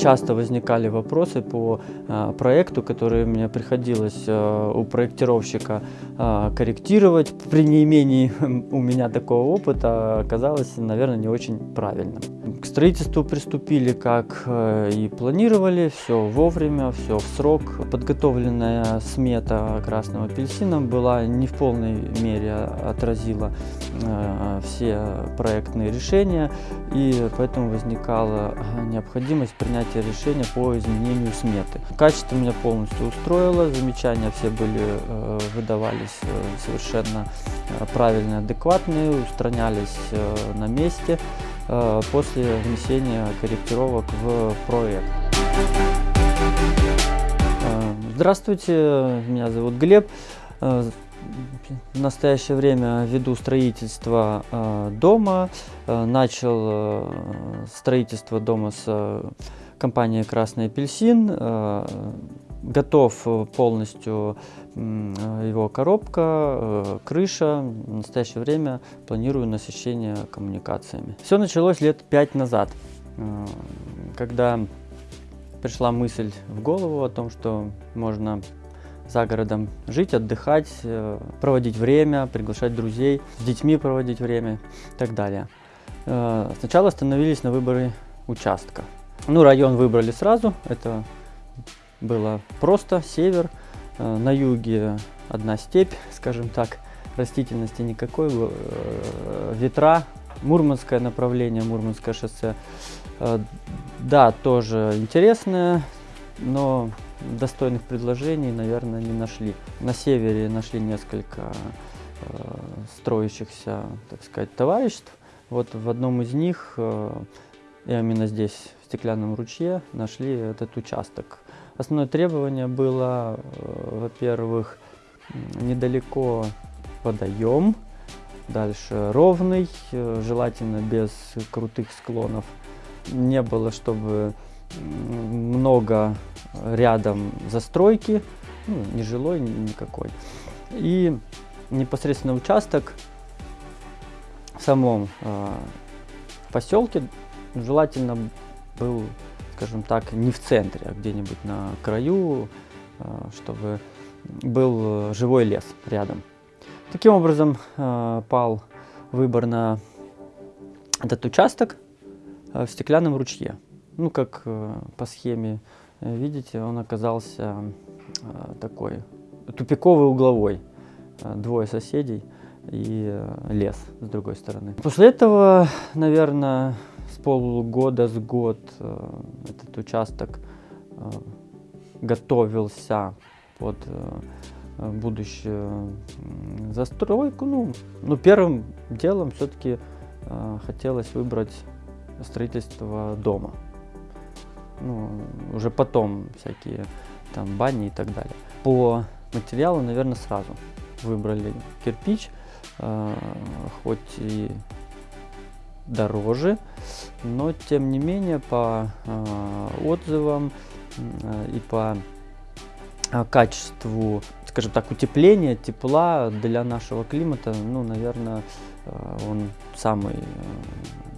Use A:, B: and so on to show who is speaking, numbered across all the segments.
A: часто возникали вопросы по э, проекту, которые мне приходилось э, у проектировщика э, корректировать. При неимении у меня такого опыта оказалось, наверное, не очень правильным. К строительству приступили, как и планировали, все вовремя, все в срок. Подготовленная смета красного апельсина была не в полной мере отразила все проектные решения, и поэтому возникала необходимость принятия решения по изменению сметы. Качество меня полностью устроило, замечания все были, э, выдавались совершенно правильные, адекватные, устранялись на месте. Э, после внесения корректировок в проект. Э, здравствуйте, меня зовут Глеб. Э, в настоящее время веду строительство дома. Начал строительство дома с компанией «Красный апельсин» готов э, полностью э, его коробка, э, крыша. В настоящее время планирую насыщение коммуникациями. Все началось лет пять назад, когда пришла мысль в голову о том, что можно за городом жить, отдыхать, проводить время, приглашать друзей, с детьми проводить время и так далее. Сначала остановились на выборе участка. Ну, район выбрали сразу, это было просто север, э, на юге одна степь, скажем так, растительности никакой, э, ветра, Мурманское направление, Мурманское шоссе. Э, да, тоже интересное, но достойных предложений, наверное, не нашли. На севере нашли несколько строящихся, так сказать, товариществ. Вот в одном из них, именно здесь, в Стеклянном ручье, нашли этот участок. Основное требование было, э, во-первых, недалеко водоем, дальше ровный, э, желательно без крутых склонов. Не было, чтобы много рядом застройки, ну, не жилой никакой. И непосредственно участок в самом э, поселке желательно был скажем так, не в центре, а где-нибудь на краю, э, чтобы был живой лес рядом. Таким образом э, пал выбор на этот участок э, в стеклянном ручье. Ну, как по схеме видите, он оказался такой тупиковый угловой. Двое соседей и лес с другой стороны. После этого, наверное, с полгода, с год э, этот участок э, готовился под э, будущую застройку. Ну, ну первым делом все-таки хотелось выбрать строительство дома. Ну, уже потом всякие там бани и так далее. По материалу, наверное, сразу выбрали кирпич, хоть и дороже, но тем не менее по э, отзывам э, и по э, качеству, скажем так, утепления, тепла для нашего климата, ну, наверное, э, он самый э,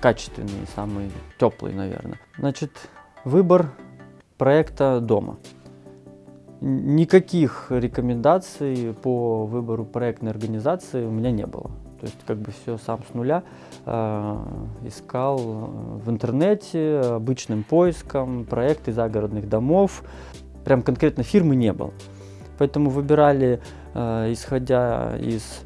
A: качественный, самый теплый, наверное. Значит, выбор проекта дома. Никаких рекомендаций по выбору проектной организации у меня не было. То есть как бы все сам с нуля э, искал в интернете обычным поиском проекты загородных домов. Прям конкретно фирмы не было. Поэтому выбирали, э, исходя из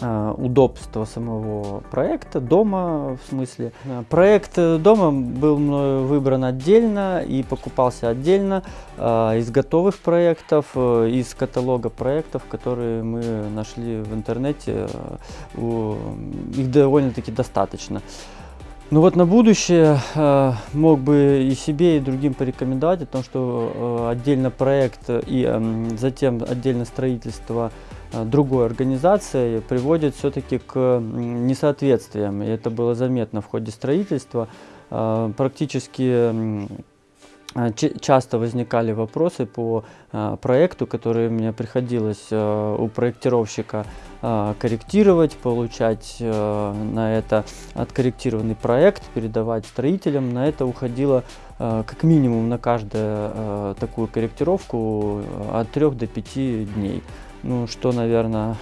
A: удобства самого проекта, дома в смысле. Э, проект дома был выбран отдельно и покупался отдельно э, из готовых проектов, из каталога проектов, которые мы нашли в интернете. Их довольно-таки достаточно. Ну вот на будущее э, мог бы и себе, и другим порекомендовать о том, что э, отдельно проект и э, затем отдельно строительство э, другой организации приводит все-таки к несоответствиям. И это было заметно в ходе строительства. Э, практически часто возникали вопросы по а, проекту, которые мне приходилось а, у проектировщика корректировать, получать на это откорректированный проект, передавать строителям. На это уходило как минимум на каждую такую корректировку от 3 до 5 дней. Ну, что, наверное,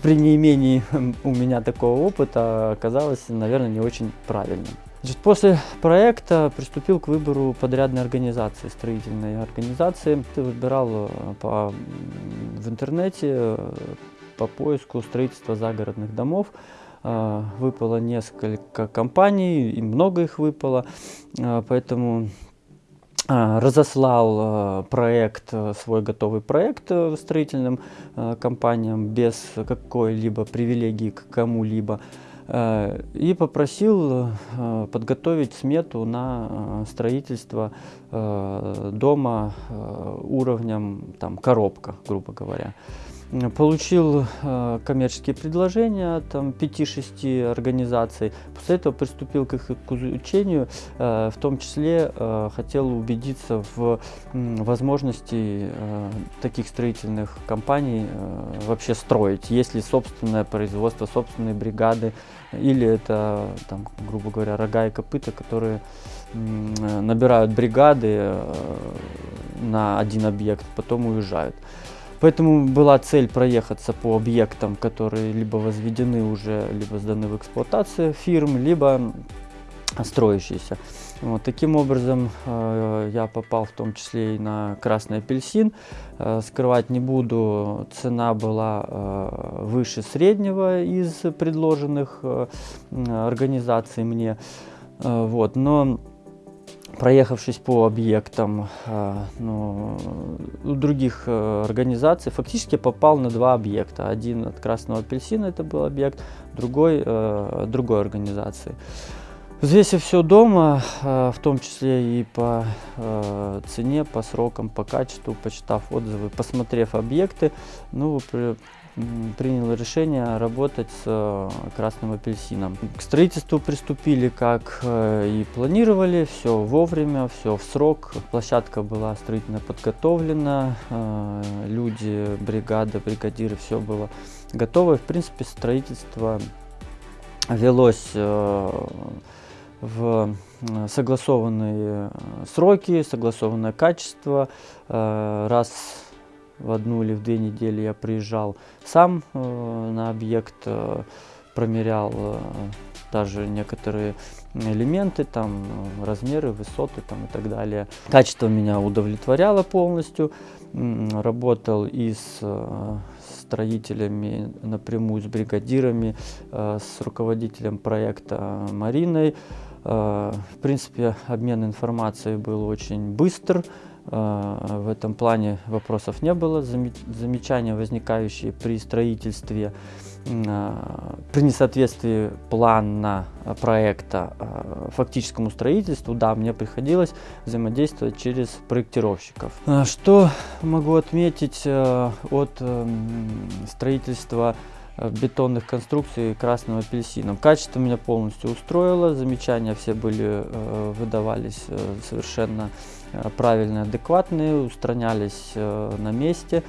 A: при неимении у меня такого опыта оказалось, наверное, не очень правильным. Значит, после проекта приступил к выбору подрядной организации, строительной организации. Выбирал э, по, в интернете э, по поиску строительства загородных домов. Э, выпало несколько компаний, и много их выпало, поэтому разослал проект, свой готовый проект строительным компаниям без какой-либо привилегии к кому-либо. Э, и попросил э, подготовить смету на э, строительство дома уровнем там, коробка, грубо говоря. Получил коммерческие предложения от 5-6 организаций. После этого приступил к их изучению. В том числе хотел убедиться в возможности таких строительных компаний вообще строить. Есть ли собственное производство, собственные бригады, или это, там, грубо говоря, рога и копыта, которые набирают бригады э, на один объект, потом уезжают. Поэтому была цель проехаться по объектам, которые либо возведены уже, либо сданы в эксплуатацию фирм, либо строящиеся. Вот, таким образом э, я попал в том числе и на красный апельсин. Э, скрывать не буду, цена была э, выше среднего из предложенных э, организаций мне. Э, вот, но проехавшись по объектам э, ну, других э, организаций, фактически попал на два объекта. Один от красного апельсина это был объект, другой э, другой организации. Взвесив все дома, в том числе и по цене, по срокам, по качеству, почитав отзывы, посмотрев объекты, ну, принял решение работать с э, красным апельсином. К строительству приступили, как и планировали, все вовремя, все в срок. Площадка была строительно подготовлена, люди, бригада, бригадиры, все было готово. В принципе, строительство велось в согласованные э, сроки, согласованное качество. Э, раз в одну или в две недели я приезжал сам э, на объект, промерял даже некоторые элементы, там размеры, высоты там, и так далее. Качество меня удовлетворяло полностью. Работал и с строителями напрямую, с бригадирами, с руководителем проекта Мариной. Э, в принципе, обмен информацией был очень быстр. Э, в этом плане вопросов не было. Замечания, возникающие при строительстве, э, при несоответствии плана проекта фактическому строительству, да, мне приходилось взаимодействовать через проектировщиков. Что могу отметить от эм, строительства Э, бетонных конструкций красным апельсином. Качество меня полностью устроило, замечания все были, э, выдавались э, совершенно правильные, адекватные, устранялись на месте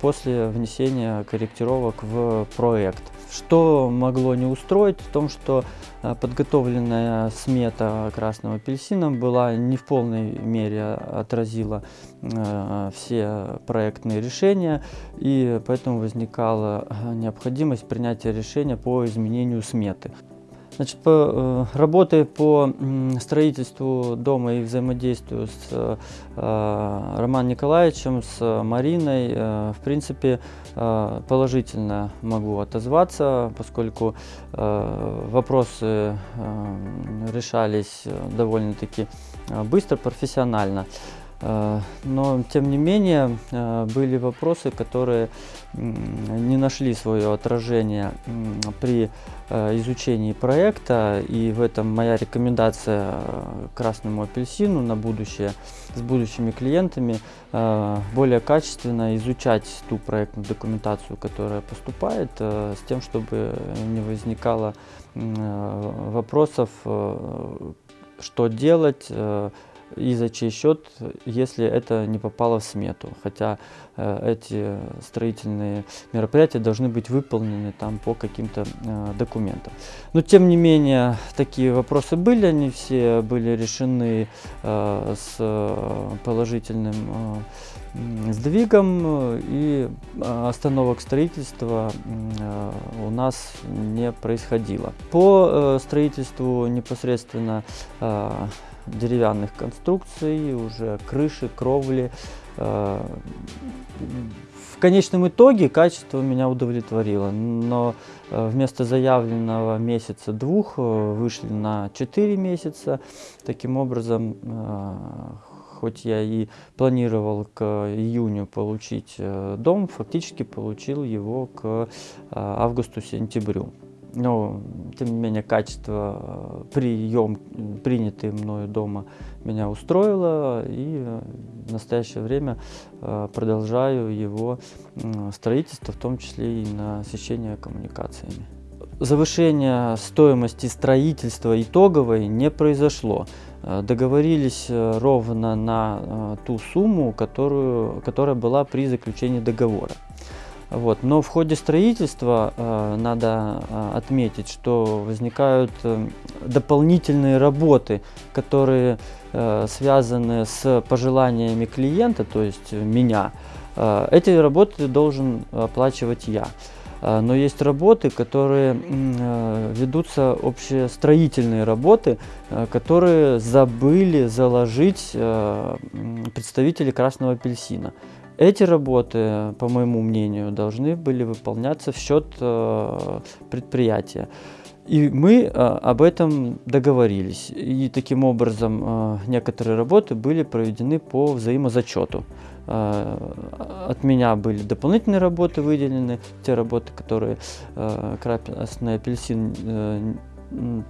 A: после внесения корректировок в проект. Что могло не устроить, в том, что э, подготовленная смета красным апельсином была не в полной мере отразила э, все проектные решения, и поэтому возникала э, необходимость принятия решения по изменению сметы. Значит, по, э, работая по строительству дома и взаимодействию с э, Романом Николаевичем, с Мариной, э, в принципе, э, положительно могу отозваться, поскольку э, вопросы э, решались довольно-таки э, быстро, профессионально. Э, но, тем не менее, э, были вопросы, которые не нашли свое отражение при э, изучении проекта. И в этом моя рекомендация красному апельсину на будущее с будущими клиентами более качественно изучать ту проектную документацию, которая поступает, с тем, чтобы не возникало вопросов, что делать, и за чей счет, если это не попало в смету. Хотя э, эти строительные мероприятия должны быть выполнены там по каким-то э, документам. Но тем не менее, такие вопросы были, они все были решены э, с положительным э, сдвигом, и остановок строительства э, у нас не происходило. По э, строительству непосредственно э, деревянных конструкций, уже крыши, кровли. Э, в конечном итоге качество меня удовлетворило, но э, вместо заявленного месяца-двух э, вышли на 4 месяца. Таким образом, хоть я и планировал к июню получить дом, фактически получил его к августу-сентябрю но тем не менее качество э, прием принятый мною дома меня устроило и э, в настоящее время э, продолжаю его строительство, в том числе и насыщение коммуникациями. Завышение стоимости строительства итоговой не произошло. Договорились ровно на ту сумму, которую, которая была при заключении договора. Вот. Но в ходе строительства э, надо э, отметить, что возникают э, дополнительные работы, которые э, связаны с пожеланиями клиента, то есть меня. Э, эти работы должен оплачивать я. Э, но есть работы, которые э, ведутся общестроительные работы, э, которые забыли заложить представители красного апельсина. Эти работы, по моему мнению, должны были выполняться в счет э, предприятия. И мы э, об этом договорились. И таким образом э, некоторые работы были проведены по взаимозачету. От меня были дополнительные работы выделены, те работы, которые красный апельсин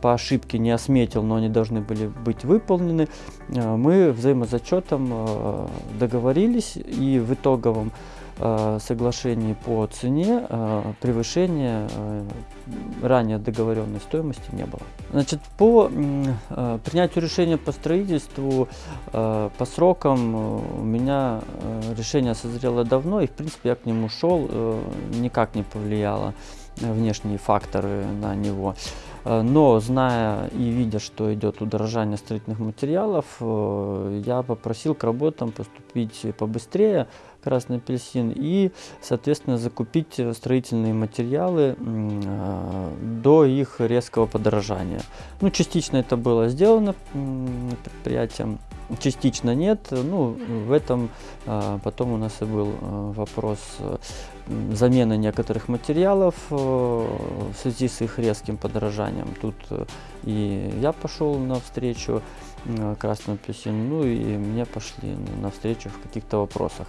A: по ошибке не осметил, но они должны были быть выполнены, э, мы взаимозачетом э, договорились и в итоговом э, соглашении по цене превышения ранее договоренной стоимости не было. Значит, по принятию решения по строительству, по срокам у меня решение созрело давно, и в принципе я к нему шел, никак не повлияло внешние факторы на него. Э, но зная и видя, что идет удорожание строительных материалов, э, я попросил к работам поступить побыстрее, красный апельсин, и, соответственно, закупить строительные материалы э, до их резкого подорожания. Ну, частично это было сделано предприятием, частично нет. Ну, в этом потом у нас и был вопрос замены некоторых материалов э, в связи с их резким подорожанием. Тут э, и я пошел навстречу э, красному апельсину, ну и мне пошли навстречу в каких-то вопросах.